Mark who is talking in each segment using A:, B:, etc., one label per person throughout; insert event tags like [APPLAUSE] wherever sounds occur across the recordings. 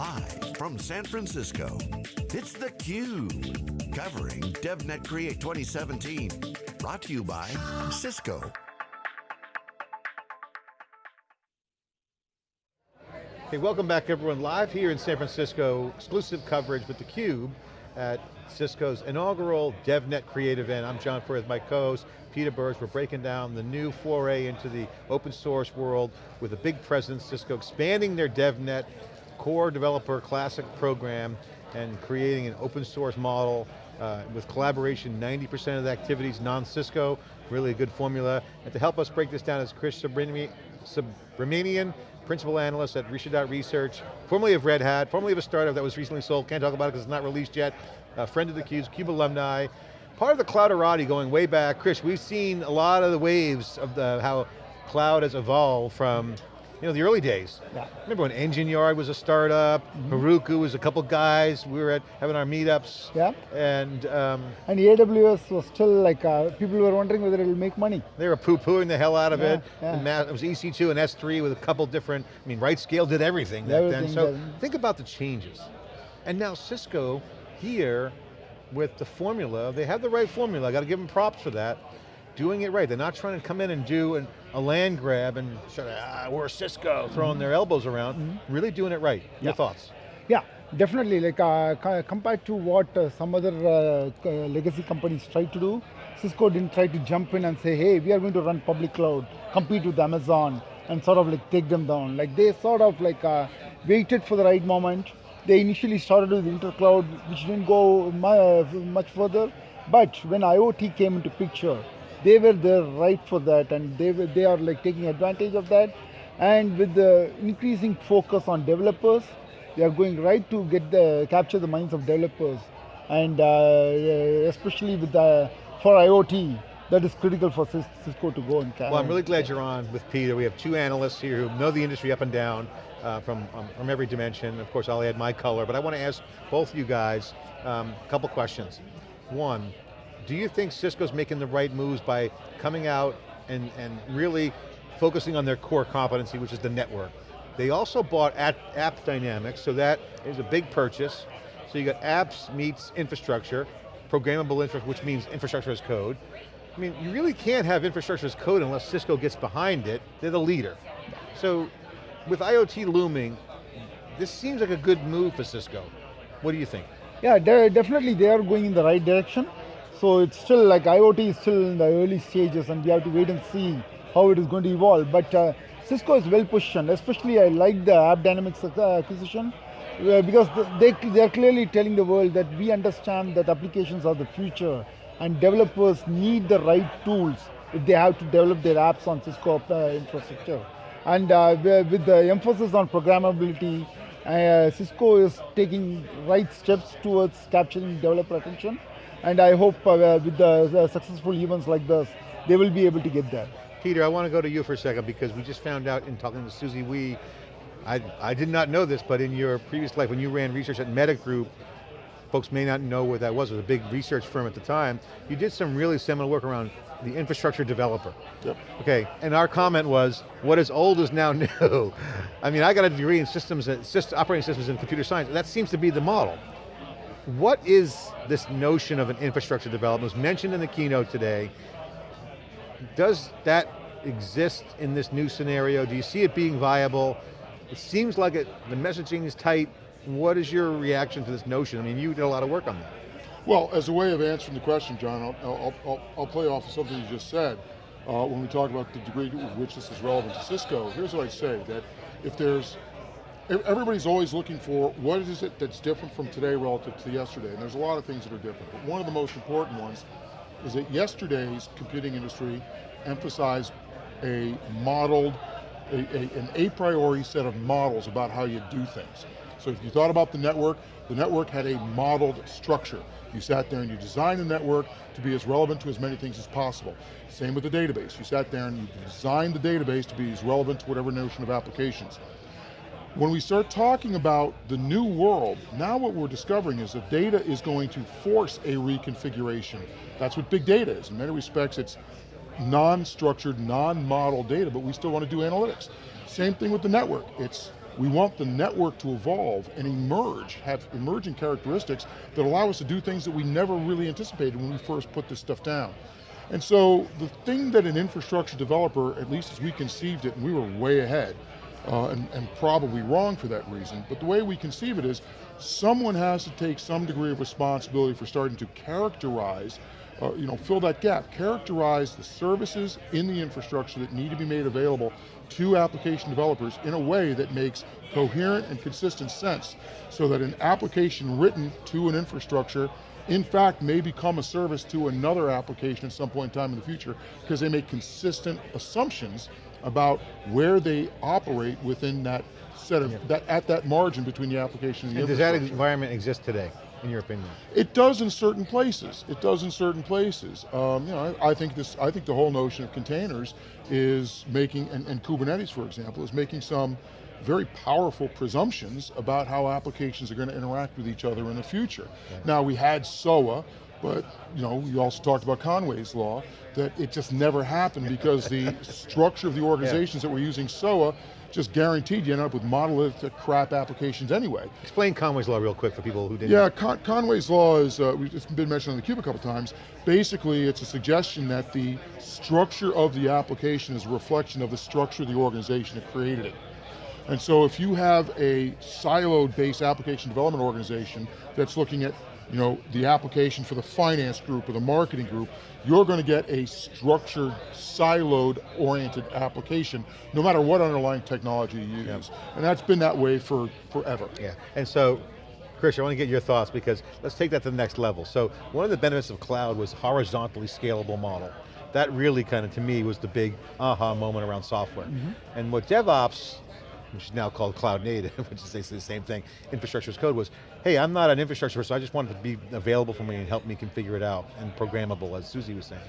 A: Live from San Francisco, it's theCUBE. Covering DevNet Create 2017. Brought to you by Cisco.
B: Hey, welcome back everyone. Live here in San Francisco, exclusive coverage with theCUBE at Cisco's inaugural DevNet Create event. I'm John Furrier with my co-host, Peter Burris. We're breaking down the new foray into the open source world with a big presence, Cisco expanding their DevNet core developer classic program and creating an open source model uh, with collaboration, 90% of the activities non-Cisco, really a good formula. And to help us break this down is Krish Subramanian, principal analyst at Rishidot Research, formerly of Red Hat, formerly of a startup that was recently sold, can't talk about it because it's not released yet, a friend of the CUBE, CUBE alumni, part of the clouderati going way back. Krish, we've seen a lot of the waves of the, how cloud has evolved from you know, the early days. Yeah. Remember when Engine Yard was a startup, mm -hmm. Heroku was a couple guys, we were at having our meetups.
C: Yeah.
B: And um,
C: and AWS was still like, uh, people were wondering whether it'll make money.
B: They were poo-pooing the hell out of yeah, it. Yeah. It was EC2 and S3 with a couple different, I mean, RightScale did everything back everything then. So think about the changes. And now Cisco here with the formula, they have the right formula, I got to give them props for that doing it right. They're not trying to come in and do an, a land grab and sort of, ah, we're Cisco, throwing mm -hmm. their elbows around. Mm -hmm. Really doing it right. Your thoughts?
C: Yeah, definitely. Like uh, compared to what uh, some other uh, legacy companies tried to do, Cisco didn't try to jump in and say, hey, we are going to run public cloud, compete with Amazon, and sort of like take them down. Like they sort of like uh, waited for the right moment. They initially started with intercloud, which didn't go much further. But when IoT came into picture, they were there right for that and they, were, they are like taking advantage of that. And with the increasing focus on developers, they are going right to get the, capture the minds of developers. And uh, especially with the, for IoT, that is critical for Cisco to go and
B: carry. Well, I'm really glad you're on with Peter. We have two analysts here who know the industry up and down uh, from, um, from every dimension. Of course, I'll add my color, but I want to ask both you guys um, a couple questions. One, do you think Cisco's making the right moves by coming out and, and really focusing on their core competency, which is the network? They also bought AppDynamics, so that is a big purchase. So you got apps meets infrastructure, programmable infrastructure, which means infrastructure as code. I mean, you really can't have infrastructure as code unless Cisco gets behind it. They're the leader. So with IoT looming, this seems like a good move for Cisco. What do you think?
C: Yeah, definitely they are going in the right direction. So it's still like IoT is still in the early stages and we have to wait and see how it is going to evolve. But uh, Cisco is well positioned, especially I like the AppDynamics acquisition uh, because they, they are clearly telling the world that we understand that applications are the future and developers need the right tools if they have to develop their apps on Cisco uh, infrastructure. And uh, with the emphasis on programmability, uh, Cisco is taking right steps towards capturing developer attention and I hope uh, with the successful events like this, they will be able to get there.
B: Peter, I want to go to you for a second because we just found out in talking to Susie Wee, I, I did not know this, but in your previous life, when you ran research at Meta Group, folks may not know what that was, it was a big research firm at the time, you did some really seminal work around the infrastructure developer.
D: Yep.
B: Okay, and our comment was, what is old is now [LAUGHS] new. I mean, I got a degree in systems, operating systems and computer science, that seems to be the model. What is this notion of an infrastructure development? It was mentioned in the keynote today. Does that exist in this new scenario? Do you see it being viable? It seems like it, the messaging is tight. What is your reaction to this notion? I mean, you did a lot of work on that.
D: Well, as a way of answering the question, John, I'll, I'll, I'll, I'll play off of something you just said. Uh, when we talk about the degree to which this is relevant to Cisco, here's what I'd say, that if there's everybody's always looking for what is it that's different from today relative to yesterday, and there's a lot of things that are different. But one of the most important ones is that yesterday's computing industry emphasized a modeled, a, a, an a priori set of models about how you do things. So if you thought about the network, the network had a modeled structure. You sat there and you designed the network to be as relevant to as many things as possible. Same with the database. You sat there and you designed the database to be as relevant to whatever notion of applications. When we start talking about the new world, now what we're discovering is that data is going to force a reconfiguration. That's what big data is. In many respects, it's non-structured, non-model data, but we still want to do analytics. Same thing with the network. It's We want the network to evolve and emerge, have emerging characteristics that allow us to do things that we never really anticipated when we first put this stuff down. And so the thing that an infrastructure developer, at least as we conceived it, and we were way ahead, uh, and, and probably wrong for that reason, but the way we conceive it is someone has to take some degree of responsibility for starting to characterize uh, you know, fill that gap, characterize the services in the infrastructure that need to be made available to application developers in a way that makes coherent and consistent sense so that an application written to an infrastructure in fact may become a service to another application at some point in time in the future because they make consistent assumptions about where they operate within that set of, yeah. that, at that margin between the application and the
B: and does that environment exist today? in your opinion?
D: It does in certain places. It does in certain places. Um, you know, I, I, think this. I think the whole notion of containers is making, and, and Kubernetes, for example, is making some very powerful presumptions about how applications are going to interact with each other in the future. Okay. Now we had SOA, but you know, you also talked about Conway's law, that it just never happened because the structure of the organizations yeah. that were using SOA just guaranteed you end up with monolithic crap applications anyway.
B: Explain Conway's Law real quick for people who didn't
D: Yeah, Con Conway's Law is, uh, it's been mentioned on the cube a couple times. Basically, it's a suggestion that the structure of the application is a reflection of the structure of the organization that created it. And so if you have a siloed based application development organization that's looking at you know, the application for the finance group or the marketing group, you're going to get a structured, siloed oriented application, no matter what underlying technology you use. Yep. And that's been that way for forever.
B: Yeah, and so, Krish, I want to get your thoughts because let's take that to the next level. So one of the benefits of cloud was horizontally scalable model. That really kind of, to me, was the big aha moment around software. Mm -hmm. And what DevOps which is now called cloud native, [LAUGHS] which is basically the same thing, infrastructure as code was, hey, I'm not an infrastructure person, I just want it to be available for me and help me configure it out, and programmable, as Susie was saying.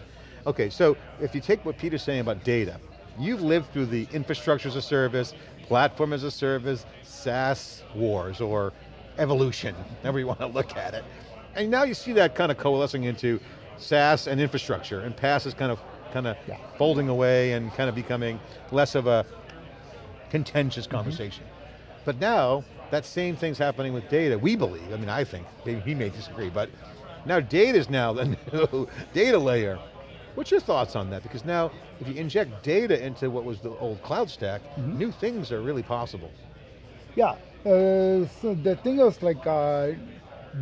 B: Okay, so if you take what Peter's saying about data, you've lived through the infrastructure as a service, platform as a service, SaaS wars, or evolution, [LAUGHS] however you want to look at it. And now you see that kind of coalescing into SaaS and infrastructure, and PaaS is kind of kind of yeah. folding away and kind of becoming less of a contentious mm-hmm. conversation. Mm -hmm. But now, that same thing's happening with data, we believe, I mean I think, maybe he may disagree, but now data is now the [LAUGHS] new data layer. What's your thoughts on that? Because now, if you inject data into what was the old cloud stack, mm -hmm. new things are really possible.
C: Yeah, uh, so the thing is like, uh,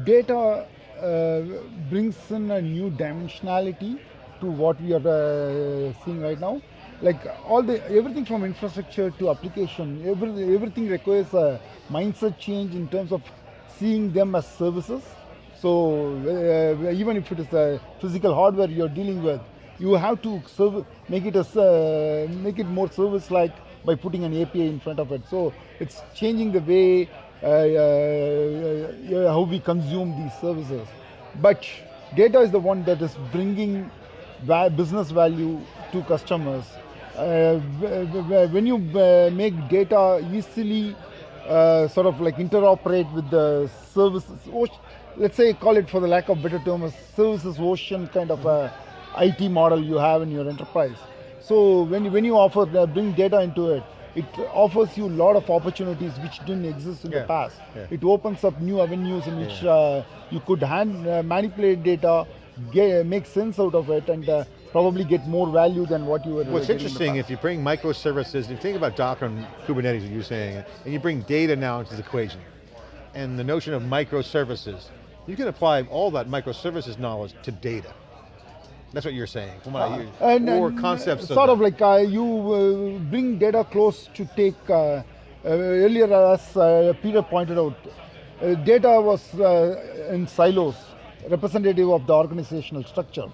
C: data uh, brings in a new dimensionality to what we are uh, seeing right now like all the everything from infrastructure to application, every, everything requires a mindset change in terms of seeing them as services. So uh, even if it is a physical hardware you're dealing with, you have to serve, make it as uh, make it more service-like by putting an API in front of it. So it's changing the way uh, uh, uh how we consume these services. But data is the one that is bringing business value to customers uh, when you uh, make data easily uh, sort of like interoperate with the services, let's say call it for the lack of better term, a services ocean kind of a IT model you have in your enterprise. So when, when you offer, bring data into it, it offers you a lot of opportunities which didn't exist in yeah. the past. Yeah. It opens up new avenues in which yeah. uh, you could hand, uh, manipulate data, get, make sense out of it, and uh, probably get more value than what you were
B: What's interesting, if you bring microservices, if you think about Docker and Kubernetes, as you're saying, and you bring data now into the equation, and the notion of microservices, you can apply all that microservices knowledge to data. That's what you're saying, from what uh, I hear, and, or and concepts
C: Sort of, of like uh, you uh, bring data close to take, uh, uh, earlier as uh, Peter pointed out, data was in silos, representative of the organizational structure.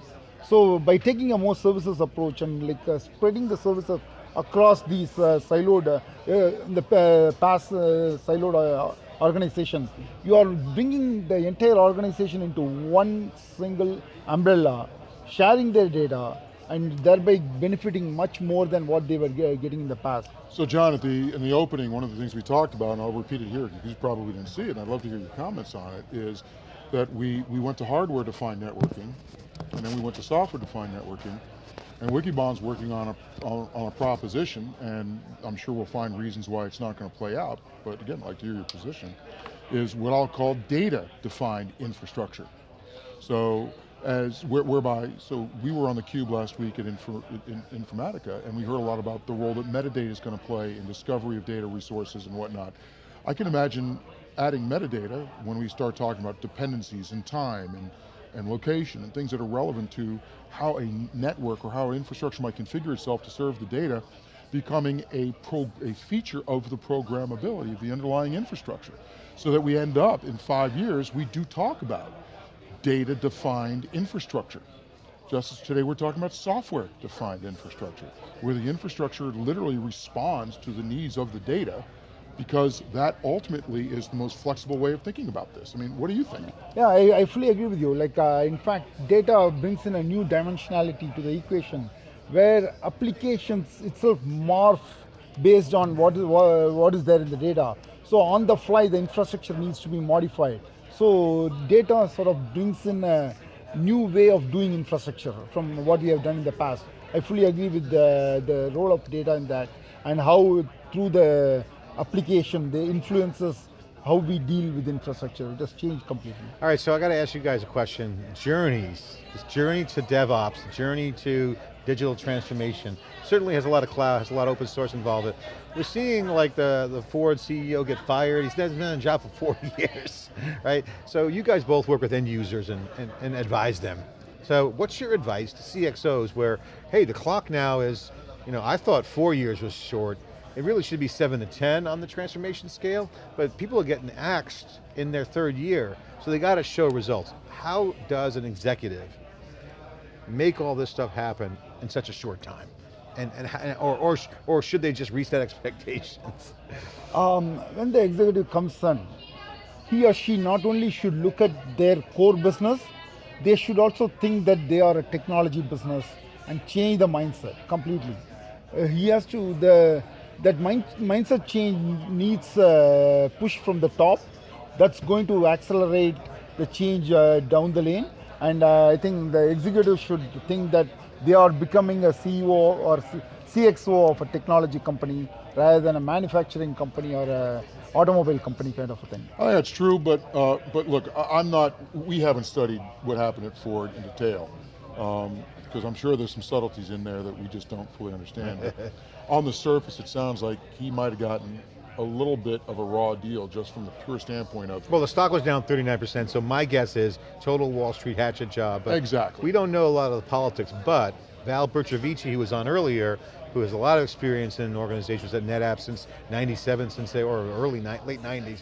C: So by taking a more services approach and like uh, spreading the services across these uh, siloed, uh, the uh, PaaS uh, siloed uh, organization, you are bringing the entire organization into one single umbrella, sharing their data, and thereby benefiting much more than what they were getting in the past.
D: So John, at the, in the opening, one of the things we talked about, and I'll repeat it here, because you probably didn't see it, and I'd love to hear your comments on it, is that we, we went to hardware-defined networking, and then we went to software-defined networking, And Wikibon's working on a, on, on, a proposition, and I'm sure we'll find reasons why it's not going to play out, but again, I'd like to hear your position, is what I'll call data-defined infrastructure. So, as whereby, so we were on the cube last week at Info, in, Informatica, and we heard a lot about the role that metadata is going to play in discovery of data resources and whatnot. I can imagine adding metadata when we start talking about dependencies and time and, and location and things that are relevant to how a network or how infrastructure might configure itself to serve the data becoming a, pro, a feature of the programmability of the underlying infrastructure. So that we end up, in five years, we do talk about data-defined infrastructure. Just as today we're talking about software-defined infrastructure, where the infrastructure literally responds to the needs of the data because that ultimately is the most flexible way of thinking about this. I mean, what do you think?
C: Yeah, I, I fully agree with you. Like, uh, in fact, data brings in a new dimensionality to the equation where applications itself morph based on what is, what is there in the data. So on the fly, the infrastructure needs to be modified. So data sort of brings in a new way of doing infrastructure from what we have done in the past. I fully agree with the, the role of data in that and how through the application, the influences how we deal with infrastructure. It has changed completely.
B: All right, so I got to ask you guys a question. Journeys, this journey to DevOps, journey to digital transformation, certainly has a lot of cloud, has a lot of open source involved. We're seeing like the, the Ford CEO get fired, he's been on a job for 40 [LAUGHS] years, right? So you guys both work with end users and, and, and advise them. So what's your advice to CXOs where, hey, the clock now is, you know, I thought four years was short, it really should be seven to 10 on the transformation scale, but people are getting axed in their third year, so they got to show results. How does an executive make all this stuff happen in such a short time? And, and or, or, or should they just reset [LAUGHS] expectations?
C: Um, when the executive comes in, he or she not only should look at their core business, they should also think that they are a technology business and change the mindset completely. Uh, he has to, the, that mind, mindset change needs uh, push from the top. That's going to accelerate the change uh, down the lane. And uh, I think the executive should think that they are becoming a CEO or CXO of a technology company rather than a manufacturing company or a automobile company kind of a thing.
D: I think that's true, but uh, but look, I'm not. We haven't studied what happened at Ford in detail, because I'm sure there's some subtleties in there that we just don't fully understand. on the surface, it sounds like he might have gotten a little bit of a raw deal just from the pure standpoint of.
B: Well, the stock was down 39%, so my guess is total Wall Street hatchet job.
D: exactly.
B: We don't know a lot of the politics, but Val Bercovici, who was on earlier, who has a lot of experience in organizations at NetApp since 97, since they, or early, late 90s,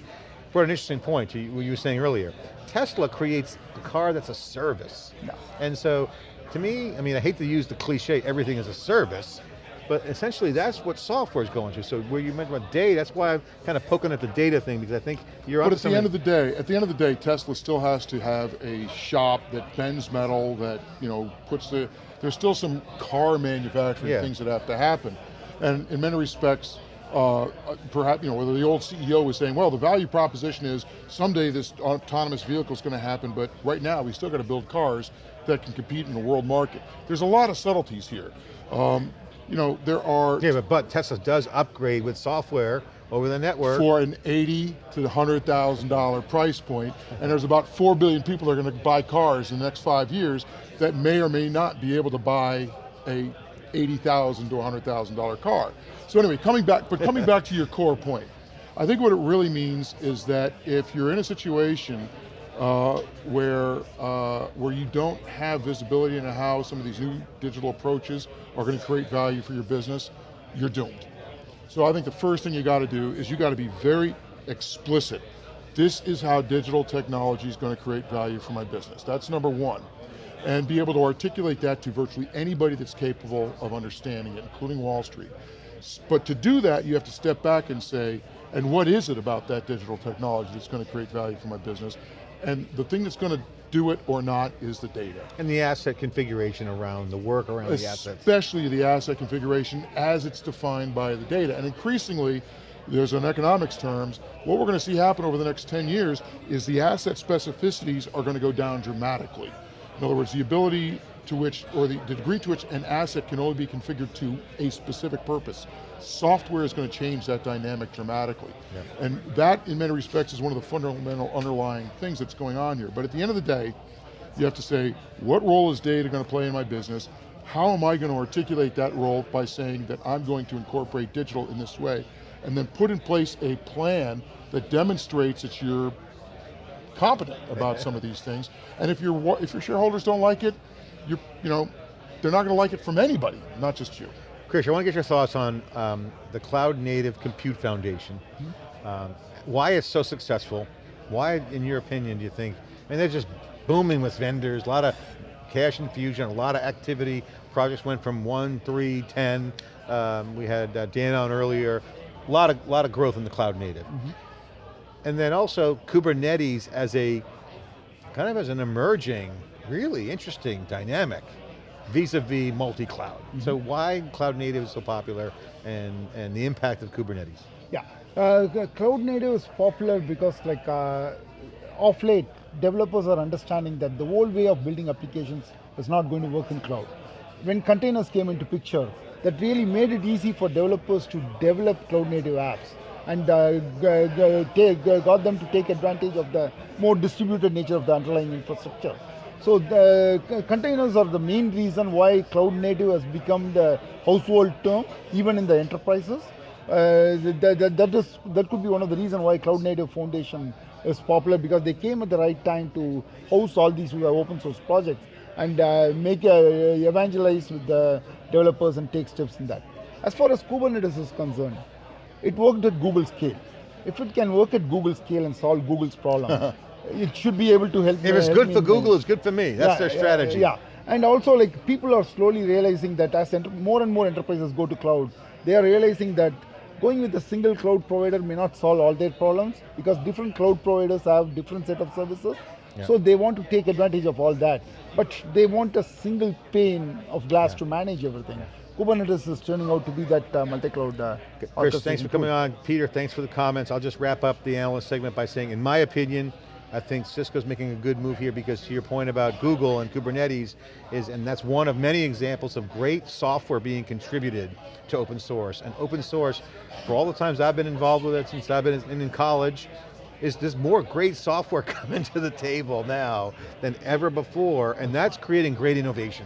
B: brought an interesting point to what you were saying earlier. Tesla creates a car that's a service.
C: No.
B: And so, to me, I mean, I hate to use the cliche, everything is a service, but essentially that's what software is going to. So where you mentioned about data, that's why I'm kind of poking at the data thing because I think you're
D: But at the end of the day, at the end of the day, Tesla still has to have a shop that bends metal, that you know puts the, there's still some car manufacturing yeah. things that have to happen. And in many respects, uh, perhaps, you know, whether the old CEO was saying, well, the value proposition is someday this autonomous vehicle is going to happen, but right now we still got to build cars that can compete in the world market. There's a lot of subtleties here. Um, you know, there are-
B: Yeah, but, but Tesla does upgrade with software over the network.
D: For an 80 to $100,000 price point, and there's about 4 billion people that are going to buy cars in the next five years that may or may not be able to buy a 80,000 to $100,000 car. So anyway, coming back, but coming back to your core point, I think what it really means is that if you're in a situation uh, where, uh, where you don't have visibility into how some of these new digital approaches are going to create value for your business, you're doomed. So I think the first thing you got to do is you got to be very explicit. This is how digital technology is going to create value for my business. That's number one. And be able to articulate that to virtually anybody that's capable of understanding it, including Wall Street. But to do that, you have to step back and say, and what is it about that digital technology that's going to create value for my business? And the thing that's going to do it or not is the data.
B: And the asset configuration around, the work around
D: Especially
B: the assets.
D: Especially the asset configuration as it's defined by the data. And increasingly, there's an economics terms, what we're going to see happen over the next 10 years is the asset specificities are going to go down dramatically. In other words, the ability to which, or the, the degree to which an asset can only be configured to a specific purpose. Software is going to change that dynamic dramatically. Yeah. And that, in many respects, is one of the fundamental underlying things that's going on here. But at the end of the day, you have to say, what role is data going to play in my business? How am I going to articulate that role by saying that I'm going to incorporate digital in this way? And then put in place a plan that demonstrates that you're competent about some of these things. And if, your if your shareholders don't like it, you you know, they're not going to like it from anybody, not just you.
B: Krish, I want to get your thoughts on um, the Cloud Native Compute Foundation. Mm -hmm. um, why it's so successful? Why, in your opinion, do you think, I mean, they're just booming with vendors, a lot of cash infusion, a lot of activity. Projects went from one, three, 10. Um, we had uh, Dan on earlier. A lot of, lot of growth in the cloud native. Mm -hmm. And then also Kubernetes as a, kind of as an emerging, really interesting dynamic vis-a-vis multi-cloud. Mm -hmm. So why cloud native is so popular and, and the impact of Kubernetes?
C: Yeah, uh, cloud native is popular because like uh, off late, developers are understanding that the old way of building applications is not going to work in cloud. When containers came into picture, that really made it easy for developers to develop cloud native apps and uh, got them to take advantage of the more distributed nature of the underlying infrastructure. So the containers are the main reason why cloud native has become the household term, even in the enterprises. Uh, that, that, that, is, that could be one of the reasons why Cloud Native Foundation is popular because they came at the right time to host all these open source projects and uh, make uh, evangelize with the developers and take steps in that. As far as Kubernetes is concerned, it worked at Google scale. If it can work at Google scale and solve Google's problem, [LAUGHS] it should be able to help
B: If it's good for Google, it's good for me. That's yeah, their strategy.
C: Yeah, and also like people are slowly realizing that as more and more enterprises go to cloud, they are realizing that going with a single cloud provider may not solve all their problems because different cloud providers have different set of services. Yeah. So they want to take advantage of all that. But they want a single pane of glass yeah. to manage everything. Kubernetes is turning out to be that uh, multi-cloud uh,
B: Krish, thanks for coming on. Peter, thanks for the comments. I'll just wrap up the analyst segment by saying, in my opinion, I think Cisco's making a good move here because to your point about Google and Kubernetes is, and that's one of many examples of great software being contributed to open source. And open source, for all the times I've been involved with it since I've been in, in college, is there's more great software [LAUGHS] coming to the table now than ever before, and that's creating great innovation.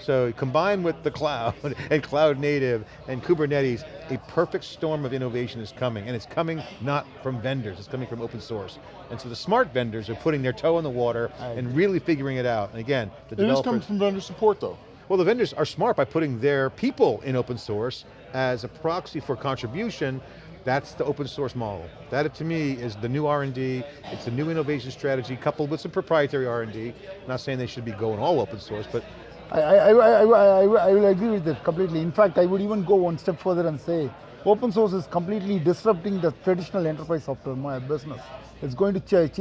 B: So combined with the cloud [LAUGHS] and cloud native and Kubernetes, a perfect storm of innovation is coming, and it's coming not from vendors, it's coming from open source. And so the smart vendors are putting their toe in the water and really figuring it out. And again, the
D: it developers- It is coming from vendor support though.
B: Well, the vendors are smart by putting their people in open source as a proxy for contribution, that's the open source model. That to me is the new R&D, it's a new innovation strategy coupled with some proprietary R&D. Not saying they should be going all open source, but
C: I, I, I, I, I will agree with that completely. In fact, I would even go one step further and say, open source is completely disrupting the traditional enterprise software business. It's going to change.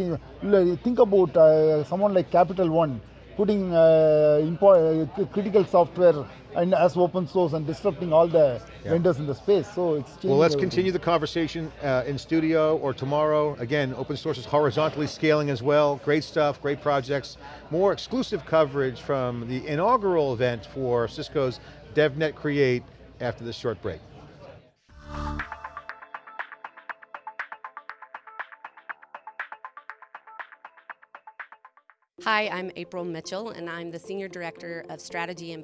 C: Think about uh, someone like Capital One, putting uh, uh, critical software and as open source and disrupting all the yeah. vendors in the space. So it's
B: Well, let's everything. continue the conversation uh, in studio or tomorrow. Again, open source is horizontally scaling as well. Great stuff, great projects. More exclusive coverage from the inaugural event for Cisco's DevNet Create after this short break.
E: Hi, I'm April Mitchell, and I'm the Senior Director of Strategy and